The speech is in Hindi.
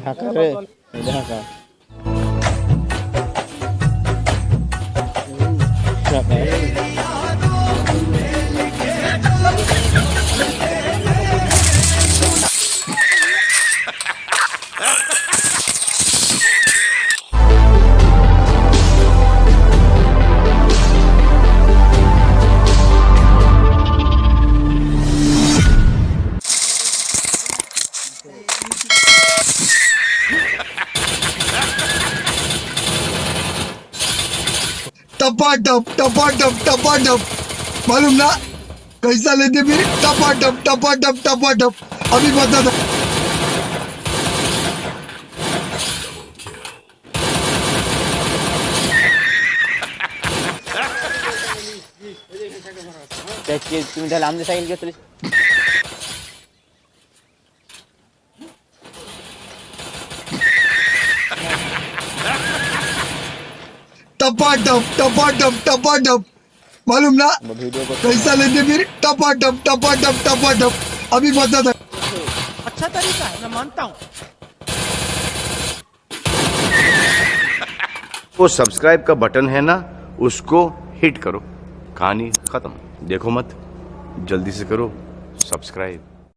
ಹಾಕಿದ್ರೆ ಇದು ಹಾಕ टपाटप टपाटप टपाटप। मालूम ना? कैसा लेते फिर टपाटप टपाटप टपाटप। अभी बता दो। तुम्ही त्याला आमच्या सायकल घेतली टपाटप टपाटप टपाटप। मालूम ना? कैसा लेते फिर टपाटप टपाटप टपाटप। अभी बता दो अच्छा तरीका है मैं मानता हूँ। वो सब्सक्राइब का बटन है ना उसको हिट करो। कहानी खत्म। देखो मत जल्दी से करो। सब्सक्राइब